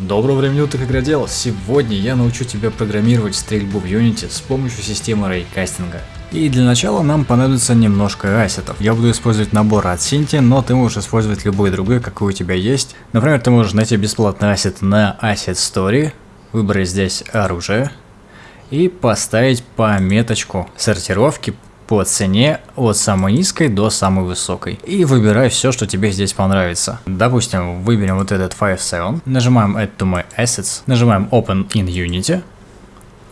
Доброго времени уток, игродел! Сегодня я научу тебя программировать стрельбу в Unity с помощью системы рейкастинга. И для начала нам понадобится немножко ассетов. Я буду использовать набор от Cinti, но ты можешь использовать любой другой, какой у тебя есть. Например, ты можешь найти бесплатный ассет на Asset Story, выбрать здесь оружие и поставить пометочку сортировки по цене от самой низкой до самой высокой. И выбирай все, что тебе здесь понравится. Допустим, выберем вот этот 5.7, нажимаем Add to my assets, нажимаем Open in Unity,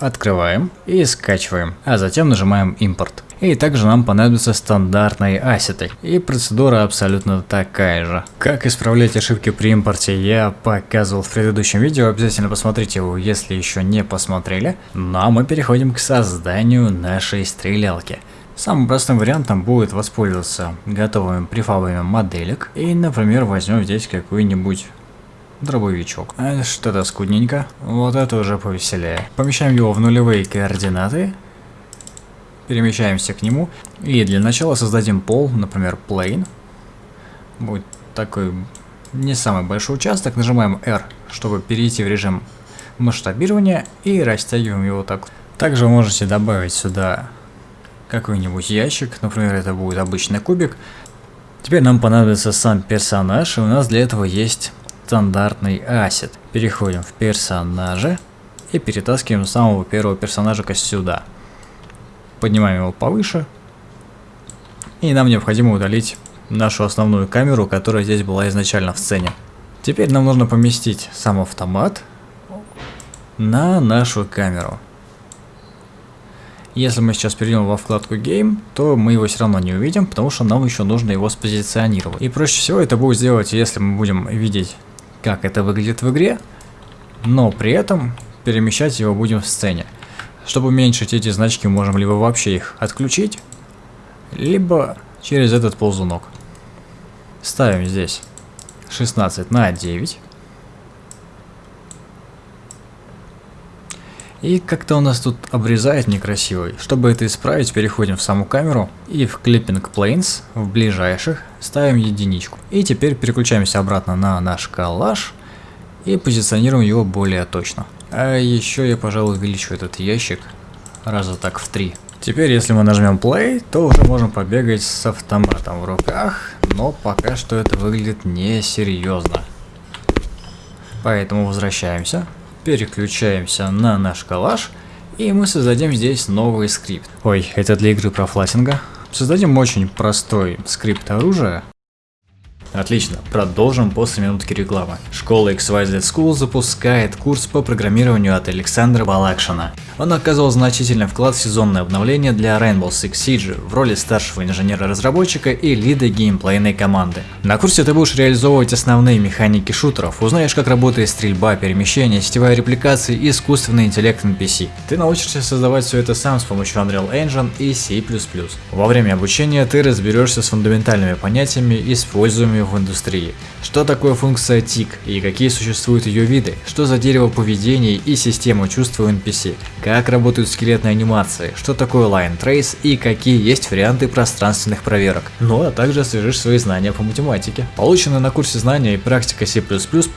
открываем и скачиваем, а затем нажимаем импорт. И также нам понадобятся стандартные ассеты. И процедура абсолютно такая же. Как исправлять ошибки при импорте я показывал в предыдущем видео, обязательно посмотрите его, если еще не посмотрели. Ну а мы переходим к созданию нашей стрелялки. Самым простым вариантом будет воспользоваться готовыми префабами моделек. И, например, возьмем здесь какой-нибудь дробовичок. А Что-то скудненько. Вот это уже повеселее. Помещаем его в нулевые координаты. Перемещаемся к нему. И для начала создадим пол, например, plane. Будет такой не самый большой участок. Нажимаем R, чтобы перейти в режим масштабирования. И растягиваем его так. Также можете добавить сюда какой-нибудь ящик, например, это будет обычный кубик. Теперь нам понадобится сам персонаж, и у нас для этого есть стандартный ассет. Переходим в персонажи и перетаскиваем самого первого персонажика сюда. Поднимаем его повыше. И нам необходимо удалить нашу основную камеру, которая здесь была изначально в сцене. Теперь нам нужно поместить сам автомат на нашу камеру. Если мы сейчас перейдем во вкладку Game, то мы его все равно не увидим, потому что нам еще нужно его спозиционировать. И проще всего это будет сделать, если мы будем видеть, как это выглядит в игре, но при этом перемещать его будем в сцене. Чтобы уменьшить эти значки, можем либо вообще их отключить, либо через этот ползунок. Ставим здесь 16 на 9. И как-то у нас тут обрезает некрасиво. Чтобы это исправить, переходим в саму камеру и в Clipping Planes, в ближайших, ставим единичку. И теперь переключаемся обратно на наш коллаж и позиционируем его более точно. А еще я, пожалуй, увеличу этот ящик раза так в три. Теперь, если мы нажмем play, то уже можем побегать с автоматом в руках, но пока что это выглядит несерьезно. Поэтому возвращаемся переключаемся на наш коллаж, и мы создадим здесь новый скрипт. Ой, это для игры про флатинга. Создадим очень простой скрипт оружия, Отлично, продолжим после минутки рекламы. Школа XYZ School запускает курс по программированию от Александра Балакшина. Он оказывал значительный вклад в сезонное обновление для Rainbow Six Siege в роли старшего инженера-разработчика и лида геймплейной команды. На курсе ты будешь реализовывать основные механики шутеров, узнаешь как работает стрельба, перемещение, сетевая репликация и искусственный интеллект NPC. Ты научишься создавать все это сам с помощью Unreal Engine и C++. Во время обучения ты разберешься с фундаментальными понятиями, используемыми в индустрии. Что такое функция TIC и какие существуют ее виды, что за дерево поведений и система чувств у NPC, как работают скелетные анимации, что такое Line Trace и какие есть варианты пространственных проверок. Ну а также освежишь свои знания по математике. Полученные на курсе знания и практика C++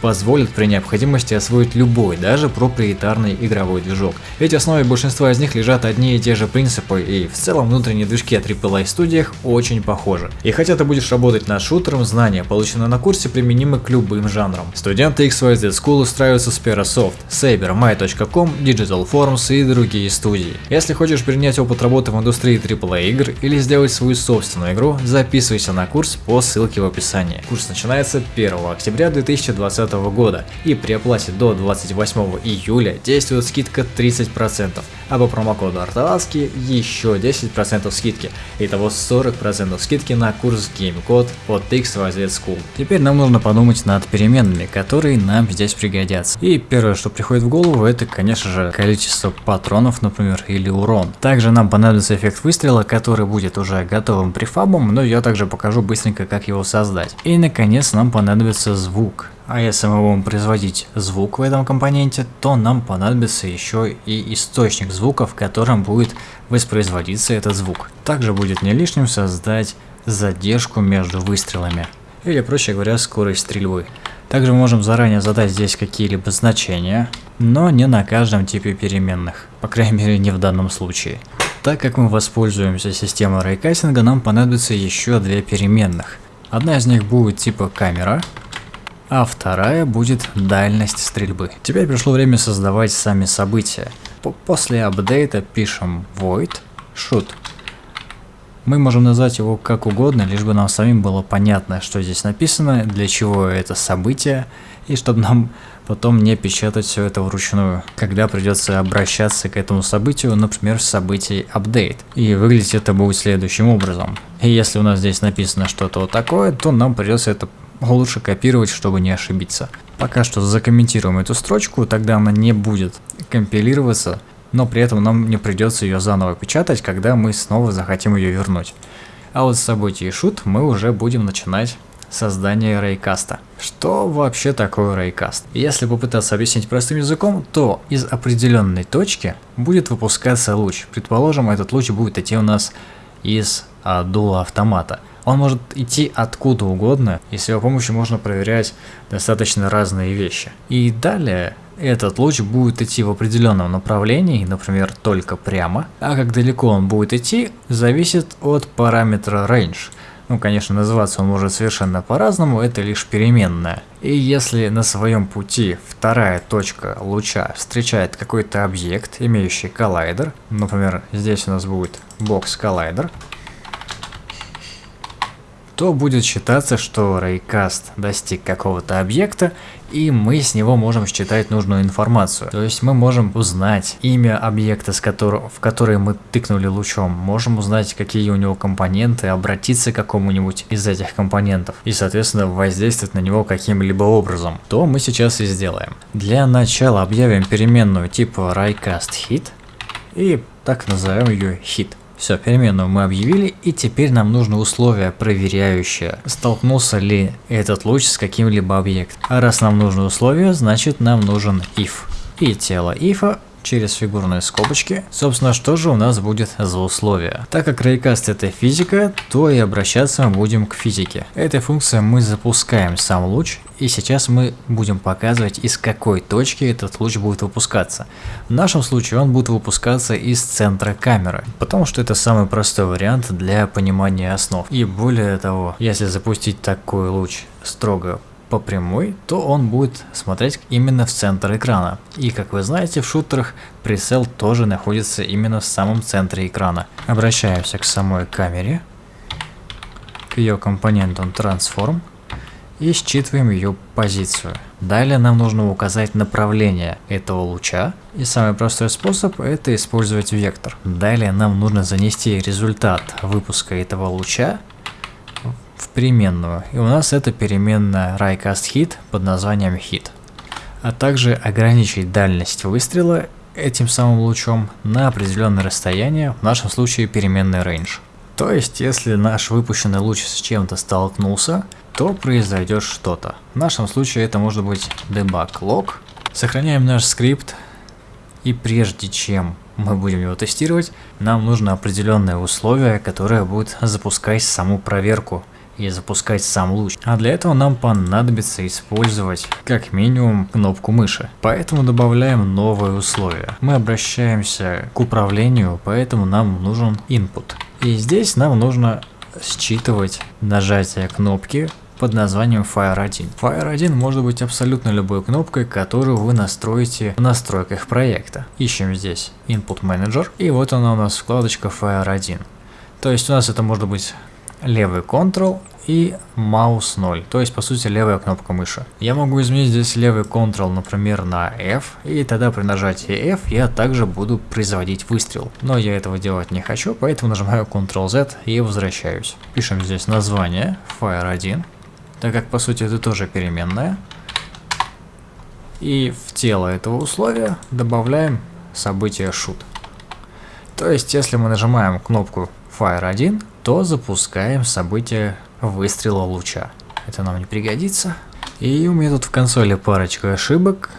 позволят при необходимости освоить любой, даже проприетарный игровой движок. Ведь в основе большинства из них лежат одни и те же принципы и в целом внутренние движки от AAA студиях очень похожи. И хотя ты будешь работать над шутером, знания знания, полученные на курсе, применимы к любым жанрам. Студенты XYZ School устраиваются с Perasoft, Saber, My.com, Digital Forms и другие студии. Если хочешь принять опыт работы в индустрии AAA игр или сделать свою собственную игру, записывайся на курс по ссылке в описании. Курс начинается 1 октября 2020 года и при оплате до 28 июля действует скидка 30%, а по промокоду Арталаски еще 10% скидки. Итого 40% скидки на курс GameCode от XYZ School. Теперь нам нужно подумать над переменными, которые нам здесь пригодятся. И первое, что приходит в голову, это, конечно же, количество патронов, например, или урон. Также нам понадобится эффект выстрела, который будет уже готовым префабом, но я также покажу быстренько, как его создать. И, наконец, нам понадобится звук. А если мы будем производить звук в этом компоненте, то нам понадобится еще и источник звука, в котором будет воспроизводиться этот звук. Также будет не лишним создать задержку между выстрелами или проще говоря скорость стрельбы. Также мы можем заранее задать здесь какие-либо значения, но не на каждом типе переменных, по крайней мере не в данном случае. Так как мы воспользуемся системой рейкастинга, нам понадобится еще две переменных. Одна из них будет типа камера, а вторая будет дальность стрельбы. Теперь пришло время создавать сами события. После апдейта пишем void shoot. Мы можем назвать его как угодно, лишь бы нам самим было понятно, что здесь написано, для чего это событие, и чтобы нам потом не печатать все это вручную, когда придется обращаться к этому событию, например, в событии update. И выглядеть это будет следующим образом. И если у нас здесь написано что-то вот такое, то нам придется это лучше копировать, чтобы не ошибиться. Пока что закомментируем эту строчку, тогда она не будет компилироваться, но при этом нам не придется ее заново печатать, когда мы снова захотим ее вернуть. А вот с событий шут мы уже будем начинать создание рейкаста. Что вообще такое рейкаст? Если попытаться объяснить простым языком, то из определенной точки будет выпускаться луч. Предположим, этот луч будет идти у нас из а, дула автомата. Он может идти откуда угодно, и с его помощью можно проверять достаточно разные вещи. И далее этот луч будет идти в определенном направлении, например, только прямо, а как далеко он будет идти, зависит от параметра range. Ну, конечно, называться он может совершенно по-разному, это лишь переменная. И если на своем пути вторая точка луча встречает какой-то объект, имеющий коллайдер, например, здесь у нас будет бокс коллайдер, то будет считаться, что рейкаст достиг какого-то объекта, и мы с него можем считать нужную информацию. То есть мы можем узнать имя объекта, с которого, в который мы тыкнули лучом, можем узнать, какие у него компоненты, обратиться к какому-нибудь из этих компонентов и, соответственно, воздействовать на него каким-либо образом. То мы сейчас и сделаем. Для начала объявим переменную типа raycast_hit и так назовем ее hit. Все, переменную мы объявили, и теперь нам нужно условие проверяющее, столкнулся ли этот луч с каким-либо объектом. А раз нам нужно условие, значит нам нужен if. И тело if через фигурные скобочки. Собственно, что же у нас будет за условия? Так как рейкаст это физика, то и обращаться мы будем к физике. Этой функцией мы запускаем сам луч, и сейчас мы будем показывать, из какой точки этот луч будет выпускаться. В нашем случае он будет выпускаться из центра камеры, потому что это самый простой вариант для понимания основ. И более того, если запустить такой луч строго по прямой, то он будет смотреть именно в центр экрана. И как вы знаете, в шутерах прицел тоже находится именно в самом центре экрана. Обращаемся к самой камере, к ее компонентам Transform и считываем ее позицию. Далее нам нужно указать направление этого луча, и самый простой способ это использовать вектор. Далее нам нужно занести результат выпуска этого луча в переменную. И у нас это переменная RayCastHit под названием hit. А также ограничить дальность выстрела этим самым лучом на определенное расстояние, в нашем случае переменный range. То есть, если наш выпущенный луч с чем-то столкнулся, то произойдет что-то. В нашем случае это может быть debug log. Сохраняем наш скрипт, и прежде чем мы будем его тестировать, нам нужно определенное условие, которое будет запускать саму проверку и запускать сам луч. А для этого нам понадобится использовать как минимум кнопку мыши. Поэтому добавляем новое условие. Мы обращаемся к управлению, поэтому нам нужен input. И здесь нам нужно считывать нажатие кнопки под названием Fire 1. Fire 1 может быть абсолютно любой кнопкой, которую вы настроите в настройках проекта. Ищем здесь Input Manager, и вот она у нас вкладочка Fire 1. То есть у нас это может быть левый Ctrl и маус 0, то есть по сути левая кнопка мыши. Я могу изменить здесь левый Ctrl, например, на F, и тогда при нажатии F я также буду производить выстрел. Но я этого делать не хочу, поэтому нажимаю Ctrl-Z и возвращаюсь. Пишем здесь название Fire 1, так как по сути это тоже переменная. И в тело этого условия добавляем событие shoot. То есть если мы нажимаем кнопку Fire 1, то запускаем событие выстрела луча. Это нам не пригодится. И у меня тут в консоли парочка ошибок.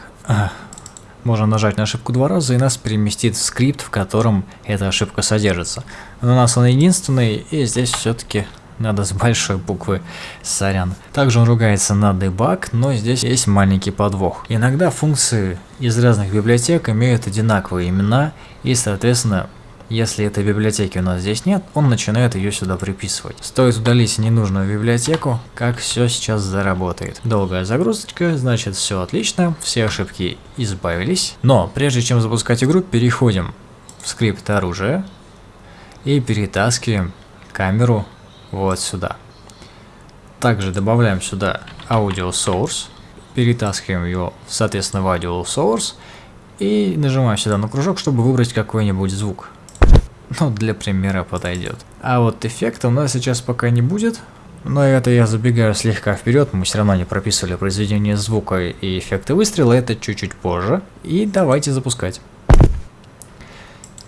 Можно нажать на ошибку два раза и нас переместит в скрипт, в котором эта ошибка содержится. Но у нас он единственный, и здесь все-таки Надо с большой буквы, сорян. Также он ругается на debug, но здесь есть маленький подвох. Иногда функции из разных библиотек имеют одинаковые имена, и соответственно если этой библиотеки у нас здесь нет, он начинает ее сюда приписывать. Стоит удалить ненужную библиотеку, как все сейчас заработает. Долгая загрузочка, значит все отлично, все ошибки избавились. Но прежде чем запускать игру, переходим в скрипт оружия и перетаскиваем камеру вот сюда. Также добавляем сюда audio source, перетаскиваем его, соответственно, в audio source и нажимаем сюда на кружок, чтобы выбрать какой-нибудь звук. Ну, для примера подойдет. А вот эффекта у нас сейчас пока не будет. Но это я забегаю слегка вперед, мы все равно не прописывали произведение звука и эффекты выстрела, это чуть-чуть позже. И давайте запускать.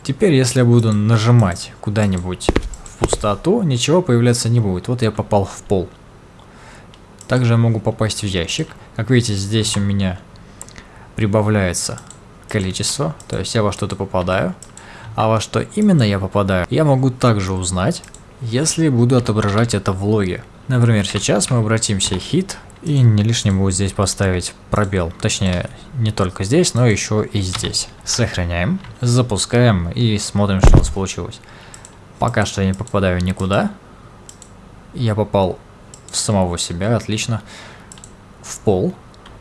Теперь, если я буду нажимать куда-нибудь пустоту, ничего появляться не будет. Вот я попал в пол. Также я могу попасть в ящик. Как видите, здесь у меня прибавляется количество, то есть я во что-то попадаю. А во что именно я попадаю, я могу также узнать, если буду отображать это в логе. Например, сейчас мы обратимся хит, и не лишним будет здесь поставить пробел. Точнее, не только здесь, но еще и здесь. Сохраняем, запускаем и смотрим, что у нас получилось. Пока что я не попадаю никуда. Я попал в самого себя, отлично. В пол.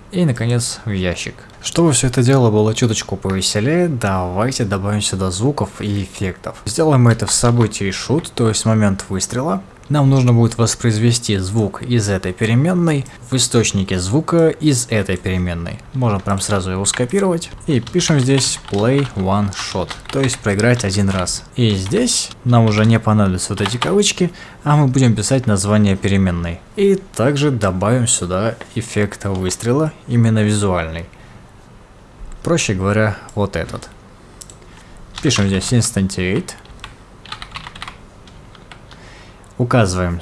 И, наконец, в ящик. Чтобы все это дело было чуточку повеселее, давайте добавим сюда звуков и эффектов. Сделаем это в событии shoot, то есть момент выстрела. Нам нужно будет воспроизвести звук из этой переменной в источнике звука из этой переменной. Можем прям сразу его скопировать. И пишем здесь play one shot, то есть проиграть один раз. И здесь нам уже не понадобятся вот эти кавычки, а мы будем писать название переменной. И также добавим сюда эффект выстрела, именно визуальный. Проще говоря, вот этот. Пишем здесь instantiate. Указываем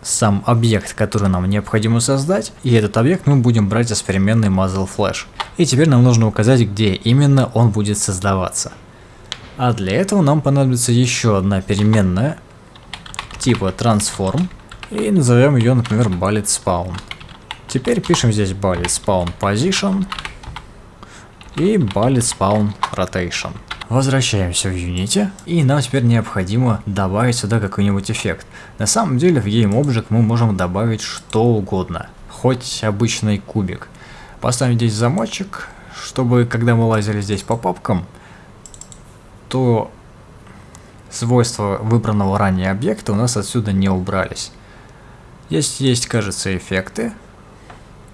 сам объект, который нам необходимо создать, и этот объект мы будем брать из переменной muzzle flash. И теперь нам нужно указать, где именно он будет создаваться. А для этого нам понадобится еще одна переменная типа transform, и назовем ее, например, bullet spawn. Теперь пишем здесь bullet spawn position, и Bullet Spawn Rotation. Возвращаемся в Unity, и нам теперь необходимо добавить сюда какой-нибудь эффект. На самом деле в GameObject мы можем добавить что угодно, хоть обычный кубик. Поставим здесь замочек, чтобы когда мы лазили здесь по папкам, то свойства выбранного ранее объекта у нас отсюда не убрались. Здесь есть, кажется, эффекты,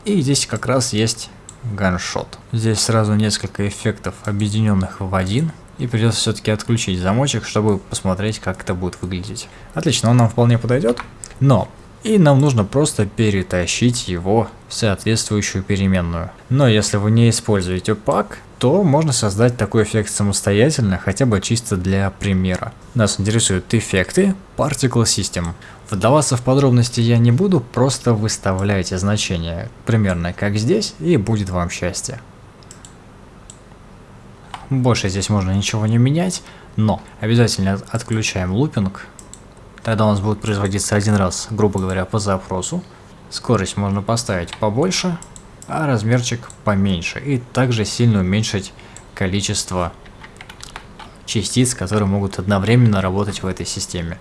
и здесь как раз есть ганшот. Здесь сразу несколько эффектов, объединенных в один. И придется все-таки отключить замочек, чтобы посмотреть, как это будет выглядеть. Отлично, он нам вполне подойдет. Но и нам нужно просто перетащить его в соответствующую переменную. Но если вы не используете пак, то можно создать такой эффект самостоятельно, хотя бы чисто для примера. Нас интересуют эффекты Particle System. Вдаваться в подробности я не буду, просто выставляйте значение примерно как здесь, и будет вам счастье. Больше здесь можно ничего не менять, но обязательно отключаем лупинг. Тогда у нас будет производиться один раз, грубо говоря, по запросу. Скорость можно поставить побольше, а размерчик поменьше. И также сильно уменьшить количество частиц, которые могут одновременно работать в этой системе.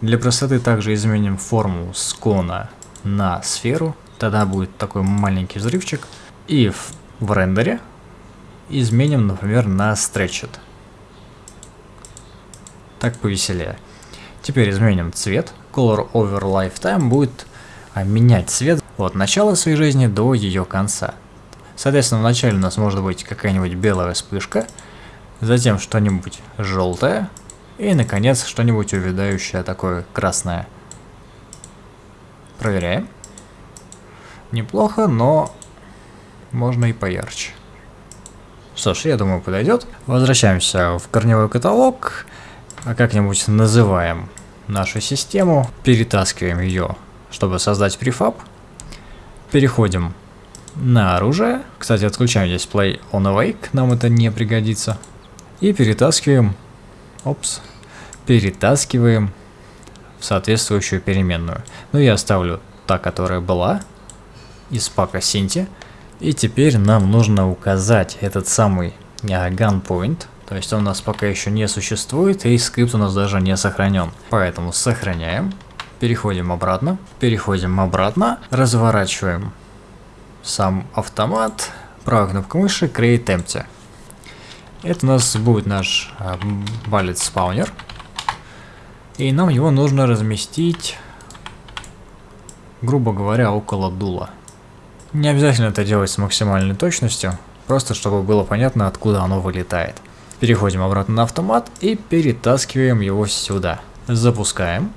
Для простоты также изменим форму с кона на сферу. Тогда будет такой маленький взрывчик. И в, в рендере изменим, например, на stretched. Так повеселее. Теперь изменим цвет. Color over lifetime будет а, менять цвет от начала своей жизни до ее конца. Соответственно, вначале у нас может быть какая-нибудь белая вспышка, затем что-нибудь желтое, и, наконец, что-нибудь увядающее такое красное. Проверяем. Неплохо, но можно и поярче. Что ж, я думаю, подойдет. Возвращаемся в корневой каталог. А как-нибудь называем нашу систему. Перетаскиваем ее, чтобы создать префаб. Переходим на оружие. Кстати, отключаем здесь Play on Awake, нам это не пригодится. И перетаскиваем Опс. Перетаскиваем соответствующую переменную. Ну я оставлю та, которая была из пака Синти. И теперь нам нужно указать этот самый gunpoint, то есть он у нас пока еще не существует и скрипт у нас даже не сохранен. Поэтому сохраняем, переходим обратно, переходим обратно, разворачиваем сам автомат, правой кнопкой мыши Create Empty. Это у нас будет наш э, балет спаунер. И нам его нужно разместить, грубо говоря, около дула. Не обязательно это делать с максимальной точностью, просто чтобы было понятно, откуда оно вылетает. Переходим обратно на автомат и перетаскиваем его сюда. Запускаем.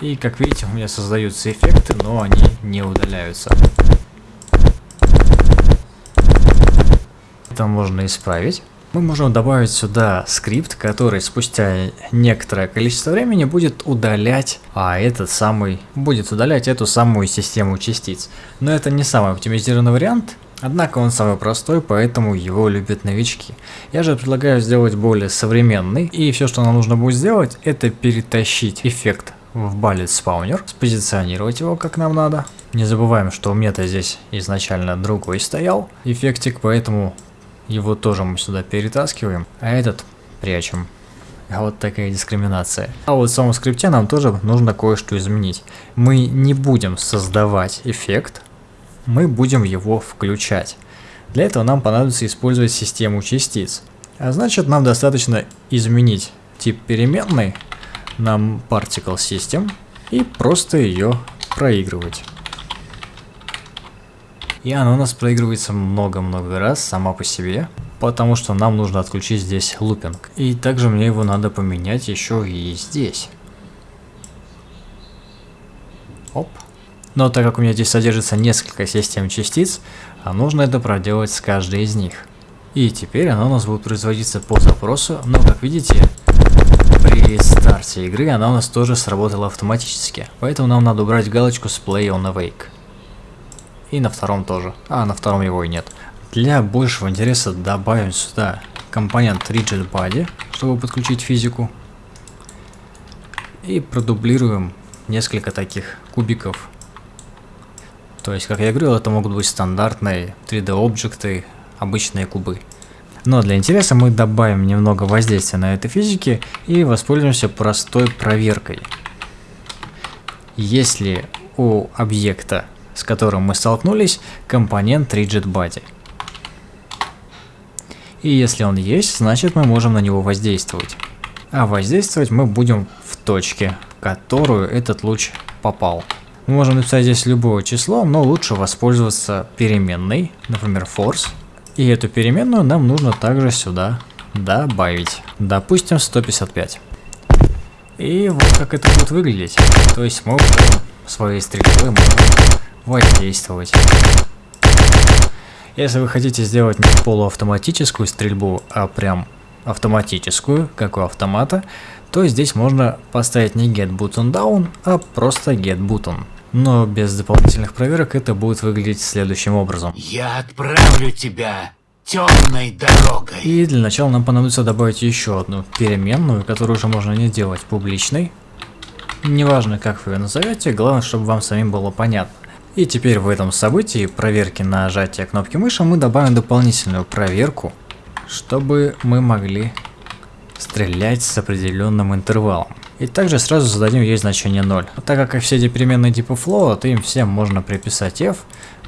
И как видите, у меня создаются эффекты, но они не удаляются. Это можно исправить. Мы можем добавить сюда скрипт, который спустя некоторое количество времени будет удалять, а этот самый, будет удалять эту самую систему частиц. Но это не самый оптимизированный вариант, Однако он самый простой, поэтому его любят новички. Я же предлагаю сделать более современный, и все, что нам нужно будет сделать, это перетащить эффект в Bullet Spawner, спозиционировать его как нам надо. Не забываем, что у меня-то здесь изначально другой стоял эффектик, поэтому его тоже мы сюда перетаскиваем, а этот прячем. А вот такая дискриминация. А вот в самом скрипте нам тоже нужно кое-что изменить. Мы не будем создавать эффект, мы будем его включать. Для этого нам понадобится использовать систему частиц. А значит нам достаточно изменить тип переменной на particle system и просто ее проигрывать. И она у нас проигрывается много-много раз сама по себе, потому что нам нужно отключить здесь лупинг. И также мне его надо поменять еще и здесь. Оп. Но так как у меня здесь содержится несколько систем частиц, а нужно это проделать с каждой из них. И теперь она у нас будет производиться по запросу, но как видите, при старте игры она у нас тоже сработала автоматически. Поэтому нам надо убрать галочку с Play on Awake. И на втором тоже. А, на втором его и нет. Для большего интереса добавим сюда компонент Rigid Body, чтобы подключить физику. И продублируем несколько таких кубиков то есть, как я говорил, это могут быть стандартные 3D-объекты, обычные кубы. Но для интереса мы добавим немного воздействия на этой физике и воспользуемся простой проверкой. Если у объекта, с которым мы столкнулись, компонент Rigid Body. И если он есть, значит мы можем на него воздействовать. А воздействовать мы будем в точке, в которую этот луч попал. Мы можем написать здесь любое число, но лучше воспользоваться переменной, например, force. И эту переменную нам нужно также сюда добавить. Допустим, 155. И вот как это будет выглядеть. То есть мы своей стрельбой можем воздействовать. Если вы хотите сделать не полуавтоматическую стрельбу, а прям автоматическую, как у автомата, то здесь можно поставить не get button down, а просто get button. Но без дополнительных проверок это будет выглядеть следующим образом. Я отправлю тебя темной дорогой. И для начала нам понадобится добавить еще одну переменную, которую уже можно не делать публичной. Неважно, как вы ее назовете, главное, чтобы вам самим было понятно. И теперь в этом событии проверки на нажатие кнопки мыши мы добавим дополнительную проверку, чтобы мы могли стрелять с определенным интервалом. И также сразу зададим ей значение 0. Так как и все эти переменные типа float, им всем можно приписать f,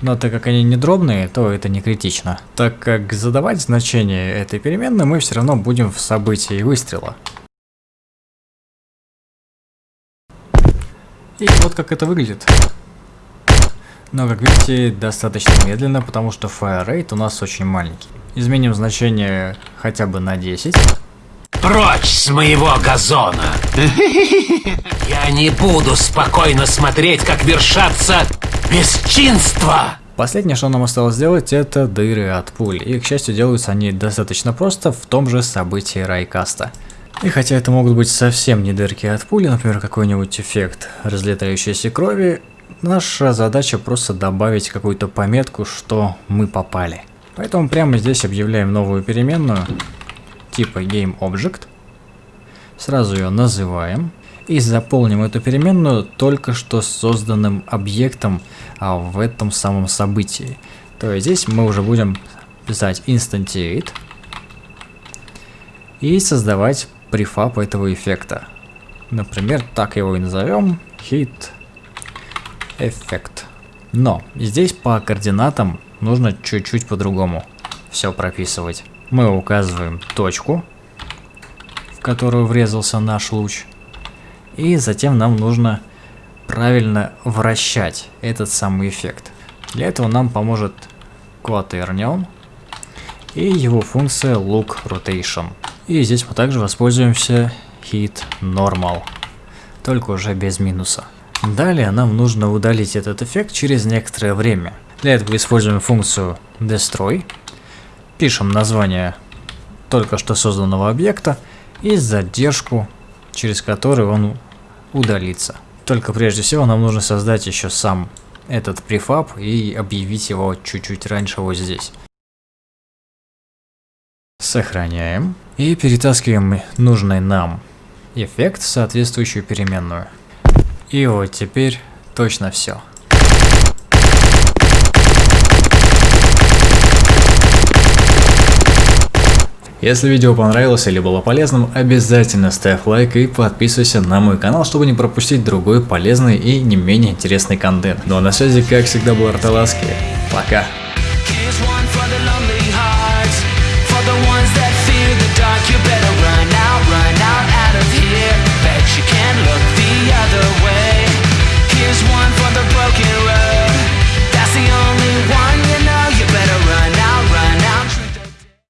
но так как они не дробные, то это не критично. Так как задавать значение этой переменной мы все равно будем в событии выстрела. И вот как это выглядит. Но, как видите, достаточно медленно, потому что fire rate у нас очень маленький. Изменим значение хотя бы на 10. Прочь с моего газона! Я не буду спокойно смотреть, как вершатся бесчинства! Последнее, что нам осталось сделать, это дыры от пуль. И, к счастью, делаются они достаточно просто в том же событии райкаста. И хотя это могут быть совсем не дырки от пули, например, какой-нибудь эффект разлетающейся крови, наша задача просто добавить какую-то пометку, что мы попали. Поэтому прямо здесь объявляем новую переменную, типа GameObject, сразу ее называем и заполним эту переменную только что созданным объектом а, в этом самом событии. То есть здесь мы уже будем писать instantiate и создавать префаб этого эффекта. Например, так его и назовем hit effect. Но здесь по координатам нужно чуть-чуть по-другому все прописывать. Мы указываем точку, в которую врезался наш луч. И затем нам нужно правильно вращать этот самый эффект. Для этого нам поможет Quaternion и его функция Look Rotation. И здесь мы также воспользуемся Hit Normal, только уже без минуса. Далее нам нужно удалить этот эффект через некоторое время. Для этого используем функцию Destroy, пишем название только что созданного объекта и задержку, через которую он удалится. Только прежде всего нам нужно создать еще сам этот префаб и объявить его чуть-чуть раньше вот здесь. Сохраняем и перетаскиваем нужный нам эффект в соответствующую переменную. И вот теперь точно все. Если видео понравилось или было полезным, обязательно ставь лайк и подписывайся на мой канал, чтобы не пропустить другой полезный и не менее интересный контент. Ну а на связи, как всегда, был Арталаски. Пока!